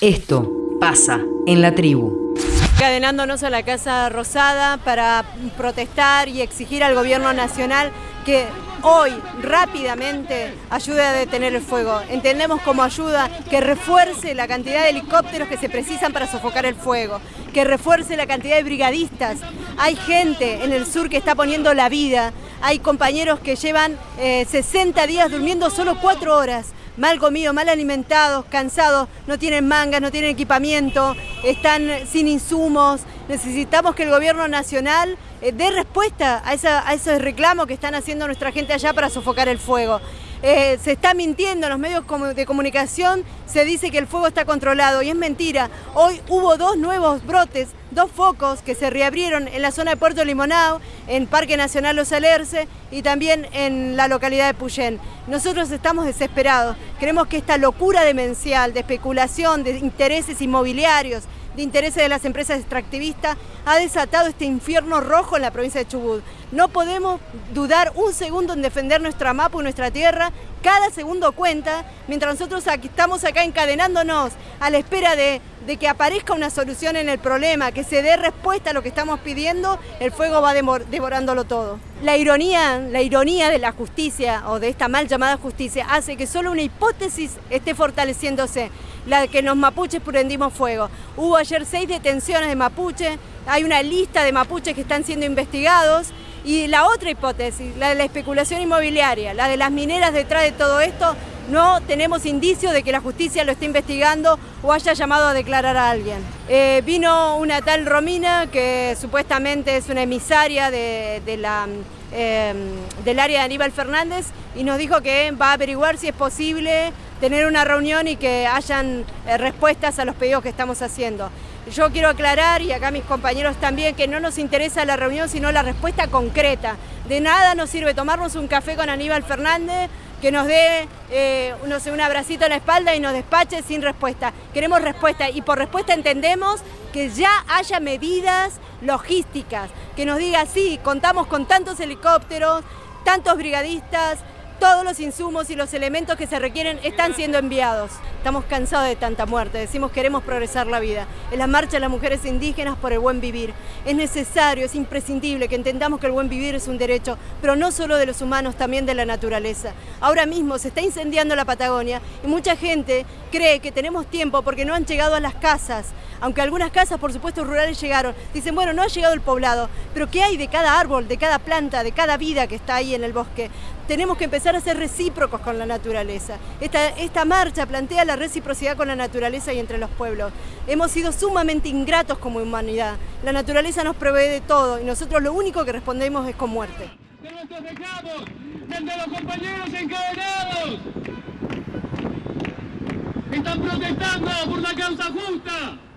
Esto pasa en la tribu. Cadenándonos a la Casa Rosada para protestar y exigir al gobierno nacional que hoy rápidamente ayude a detener el fuego. Entendemos como ayuda que refuerce la cantidad de helicópteros que se precisan para sofocar el fuego, que refuerce la cantidad de brigadistas. Hay gente en el sur que está poniendo la vida, hay compañeros que llevan 60 eh, días durmiendo solo 4 horas mal comidos, mal alimentados, cansados, no tienen mangas, no tienen equipamiento, están sin insumos. Necesitamos que el gobierno nacional eh, dé respuesta a, esos reclamos que están haciendo nuestra gente allá para sofocar el fuego. Eh, se está mintiendo en los medios de comunicación, se dice que el fuego está controlado y es mentira. Hoy hubo dos nuevos brotes, dos focos que se reabrieron en la zona de Puerto Limonao, en Parque Nacional Los Alerce y también en la localidad de Puyén. Nosotros estamos desesperados, creemos que esta locura demencial de especulación, de intereses inmobiliarios, de intereses de las empresas extractivistas ha desatado este infierno rojo en la provincia de Chubut. No podemos dudar un segundo en defender nuestra mapa y nuestra tierra, cada segundo cuenta, mientras nosotros estamos acá encadenándonos a la espera de, de, que aparezca una solución en el problema, que se dé respuesta a lo que estamos pidiendo, el fuego va devorándolo todo. La ironía, la ironía de la justicia o de esta mal llamada justicia hace que solo una hipótesis esté fortaleciéndose la que los mapuches prendimos fuego. Hubo ayer seis detenciones de mapuche, hay una lista de mapuches que están siendo investigados y la otra hipótesis, la de la especulación inmobiliaria, la de las mineras detrás de todo esto, no tenemos indicios de que la justicia lo esté investigando o haya llamado a declarar a alguien. Eh, vino una tal Romina que supuestamente es una emisaria eh, del área de Aníbal Fernández y nos dijo que va a averiguar si es posible tener una reunión y que hayan eh, respuestas a los pedidos que estamos haciendo. Yo quiero aclarar, y acá mis compañeros también, que no nos interesa la reunión, sino la respuesta concreta. De nada nos sirve tomarnos un café con Aníbal Fernández, que nos dé eh, un abracito en la espalda y nos despache sin respuesta. Queremos respuesta y por respuesta entendemos que ya haya medidas logísticas, que nos diga, sí, contamos con tantos helicópteros, tantos brigadistas, todos los insumos y los elementos que se requieren están siendo enviados. Estamos cansados de tanta muerte, decimos queremos progresar la vida. En la marcha de las mujeres indígenas por el buen vivir. Es necesario, es imprescindible que entendamos que el buen vivir es un derecho, pero no solo de los humanos, también de la naturaleza. Ahora mismo se está incendiando la Patagonia y mucha gente cree que tenemos tiempo porque no han llegado a las casas, aunque algunas casas, por supuesto, rurales llegaron. Dicen, bueno, no ha llegado el poblado, pero ¿qué hay de cada árbol, de cada planta, de cada vida que está ahí en el bosque? Tenemos que empezar a ser recíprocos con la naturaleza. Esta, marcha plantea la reciprocidad con la naturaleza y entre los pueblos. Hemos sido sumamente ingratos como humanidad. La naturaleza nos provee de todo y nosotros lo único que respondemos es con muerte. De nuestros reclamos, desde los compañeros encadenados, están protestando por una causa justa.